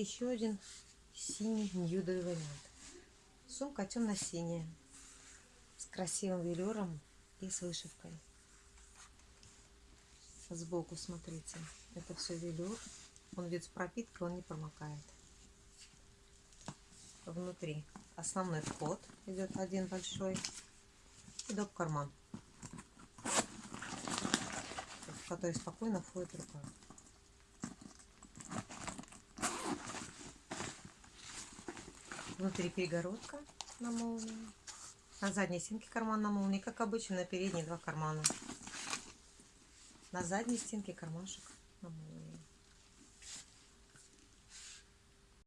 еще один синий ньюдовый вариант. Сумка темно-синяя, с красивым велюром и с вышивкой. Сбоку, смотрите, это все велюр. Он ведь с пропиткой, он не промокает. Внутри основной вход идет один большой и доп карман, в который спокойно входит рука. Внутри перегородка на молнии. На задней стенке карман на молнии, как обычно, на передней два кармана. На задней стенке кармашек на молнии.